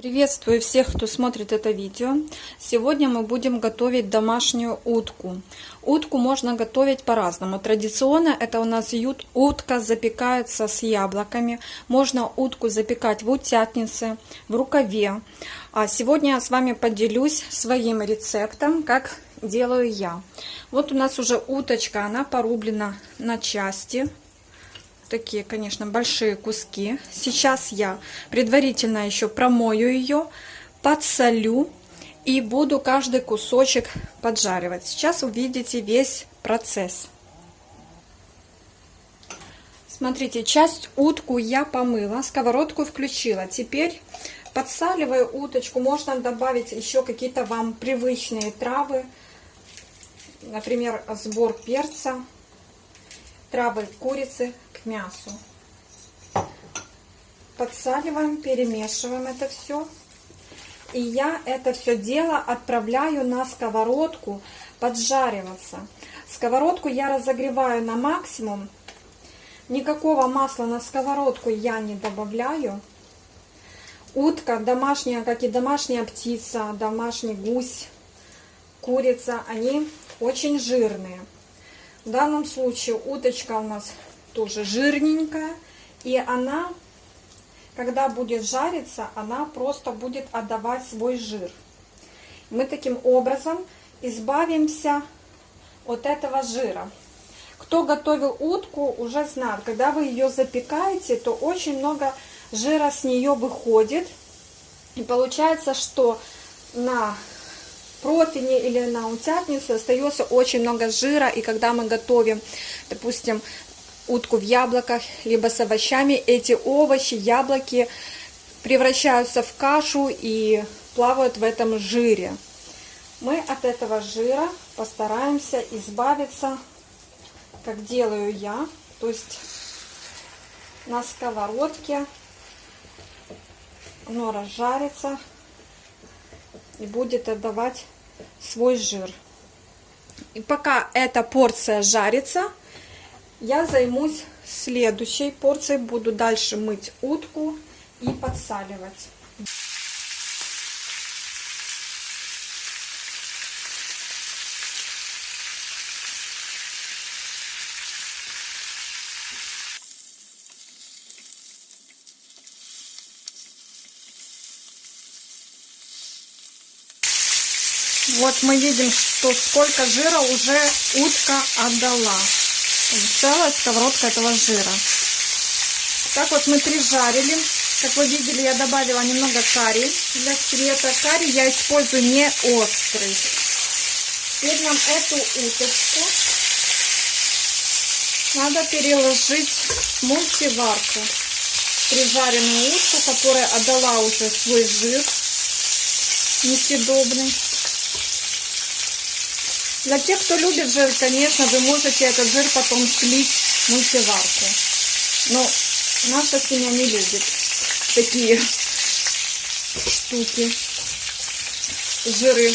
Приветствую всех, кто смотрит это видео. Сегодня мы будем готовить домашнюю утку. Утку можно готовить по-разному. Традиционно это у нас утка запекается с яблоками. Можно утку запекать в утятнице, в рукаве. А сегодня я с вами поделюсь своим рецептом, как делаю я. Вот у нас уже уточка, она порублена на части такие, конечно, большие куски. Сейчас я предварительно еще промою ее, подсолю и буду каждый кусочек поджаривать. Сейчас увидите весь процесс. Смотрите, часть утку я помыла, сковородку включила. Теперь подсаливаю уточку. Можно добавить еще какие-то вам привычные травы. Например, сбор перца, травы курицы к мясу. Подсаливаем, перемешиваем это все. И я это все дело отправляю на сковородку поджариваться. Сковородку я разогреваю на максимум. Никакого масла на сковородку я не добавляю. Утка домашняя, как и домашняя птица, домашний гусь, курица, они очень жирные. В данном случае уточка у нас тоже жирненькая. И она, когда будет жариться, она просто будет отдавать свой жир. Мы таким образом избавимся от этого жира. Кто готовил утку, уже знает, когда вы ее запекаете, то очень много жира с нее выходит. И получается, что на противне или на утятнице остается очень много жира. И когда мы готовим, допустим, утку в яблоках, либо с овощами, эти овощи, яблоки превращаются в кашу и плавают в этом жире. Мы от этого жира постараемся избавиться, как делаю я, то есть на сковородке оно разжарится и будет отдавать свой жир. И пока эта порция жарится, я займусь следующей порцией. Буду дальше мыть утку и подсаливать. Вот мы видим, что сколько жира уже утка отдала целая сковородка этого жира. Так вот мы прижарили. Как вы видели, я добавила немного карри для цвета. Карри я использую не острый. Теперь нам эту уточку надо переложить в мультиварку. Прижаренную утку, которая отдала уже свой жир несъедобный. Для тех, кто любит жир, конечно, вы можете этот жир потом слить в мультиварку. Но наша семья не любит такие штуки, жиры.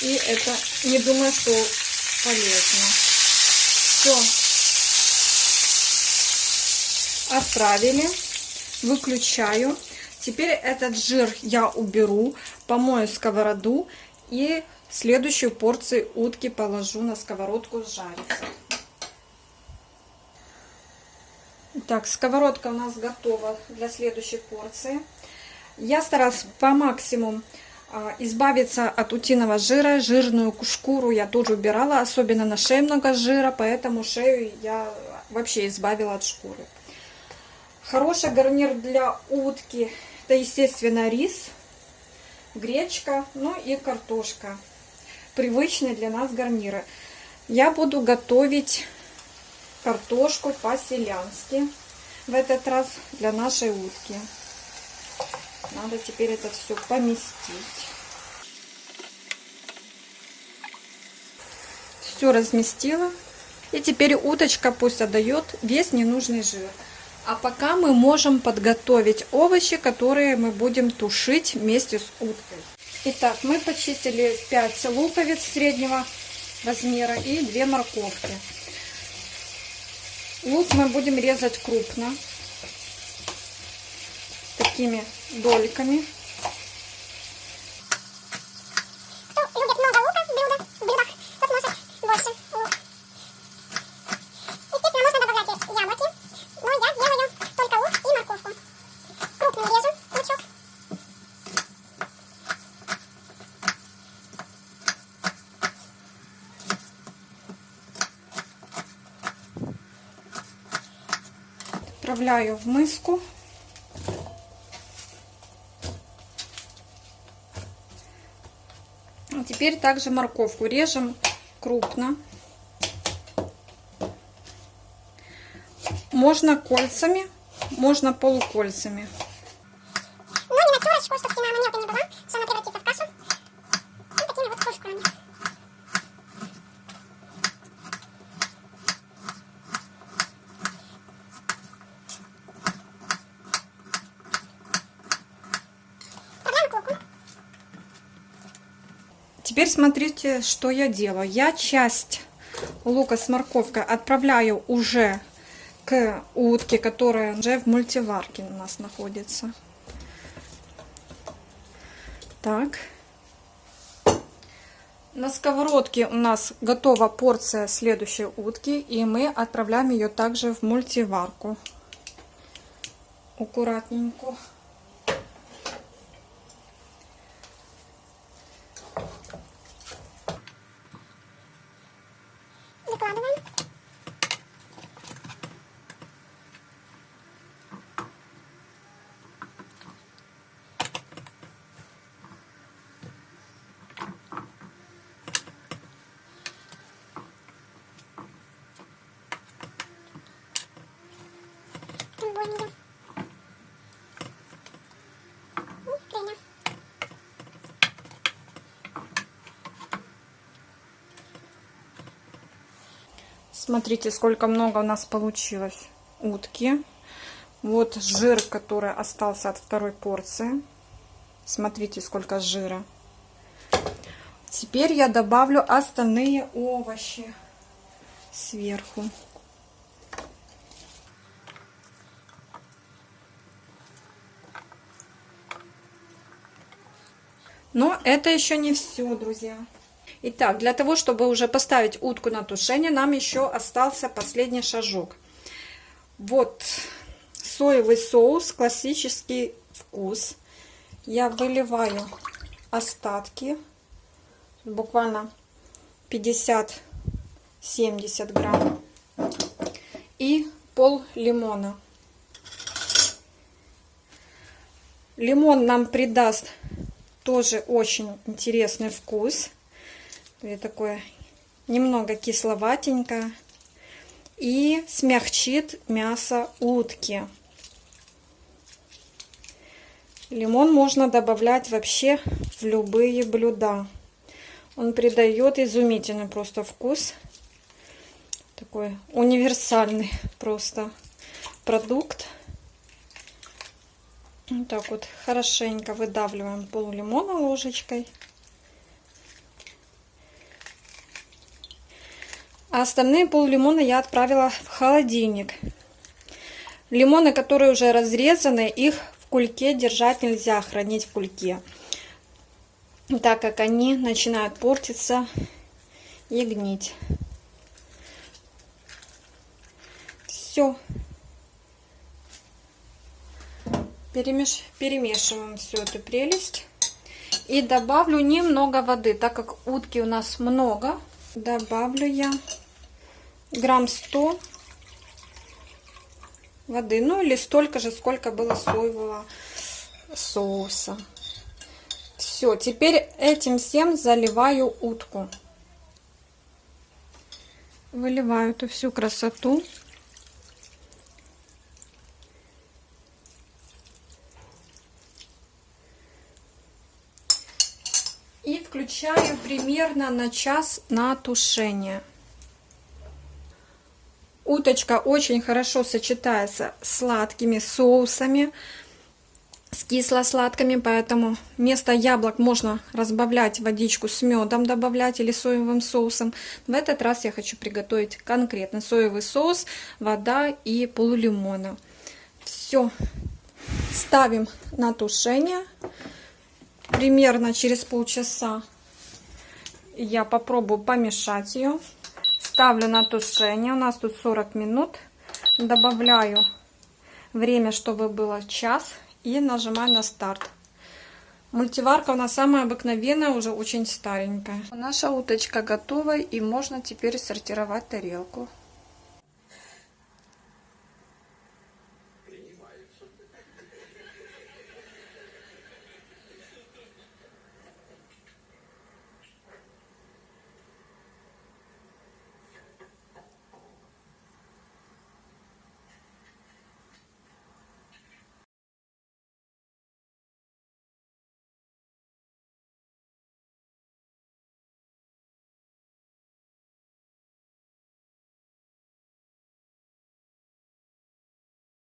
И это не думаю, что полезно. Все. Отправили. Выключаю. Теперь этот жир я уберу, помою сковороду и Следующую порцию утки положу на сковородку жариться. Так, сковородка у нас готова для следующей порции. Я старалась по максимуму а, избавиться от утиного жира. Жирную шкуру я тоже убирала, особенно на шее много жира, поэтому шею я вообще избавила от шкуры. Хороший гарнир для утки, это, естественно, рис, гречка, ну и картошка привычные для нас гарниры. Я буду готовить картошку по-селянски в этот раз для нашей утки. Надо теперь это все поместить. Все разместила. И теперь уточка пусть отдает весь ненужный жир. А пока мы можем подготовить овощи, которые мы будем тушить вместе с уткой. Итак, мы почистили 5 луковиц среднего размера и 2 морковки. Лук мы будем резать крупно. такими дольками. Кто любит много лука в блюдах, в блюдах, тот может больше лук. Естественно, можно добавлять и яблоки, но я делаю только лук и морковку. Крупным режу лучок. Отправляю в миску. А Теперь также морковку режем крупно. Можно кольцами, можно полукольцами. Но не на терочку, чтобы стена она мелкой не была, что она превратится в кашу. Вот такими вот кружками. Добавляем к луку. Теперь смотрите, что я делаю. Я часть лука с морковкой отправляю уже к утке, которая уже в мультиварке у нас находится. Так. На сковородке у нас готова порция следующей утки, и мы отправляем ее также в мультиварку. Аккуратненько. Время. Смотрите, сколько много у нас получилось утки. Вот жир, который остался от второй порции. Смотрите, сколько жира. Теперь я добавлю остальные овощи сверху. Но это еще не все, друзья. Итак, для того, чтобы уже поставить утку на тушение, нам еще остался последний шажок. Вот соевый соус, классический вкус. Я выливаю остатки, буквально 50-70 грамм. И пол лимона. Лимон нам придаст тоже очень интересный вкус. И такое немного кисловатенько. И смягчит мясо утки. Лимон можно добавлять вообще в любые блюда. Он придает изумительный просто вкус. Такой универсальный просто продукт. Вот так вот хорошенько выдавливаем пол лимона ложечкой. А остальные пол лимона я отправила в холодильник. Лимоны, которые уже разрезаны, их в кульке держать нельзя, хранить в кульке. Так как они начинают портиться и гнить. Все. Перемеш... Перемешиваем всю эту прелесть. И добавлю немного воды, так как утки у нас много. Добавлю я грамм 100 воды. Ну или столько же, сколько было соевого соуса. Все, теперь этим всем заливаю утку. Выливаю эту всю красоту. И включаю примерно на час на тушение. Уточка очень хорошо сочетается с сладкими соусами, с кисло-сладкими, поэтому вместо яблок можно разбавлять водичку с медом, добавлять или соевым соусом. В этот раз я хочу приготовить конкретно соевый соус, вода и полулимона. Все. Ставим на тушение. Примерно через полчаса я попробую помешать ее. Ставлю на тушение. У нас тут 40 минут. Добавляю время, чтобы было час. И нажимаю на старт. Мультиварка у нас самая обыкновенная, уже очень старенькая. Наша уточка готова и можно теперь сортировать тарелку.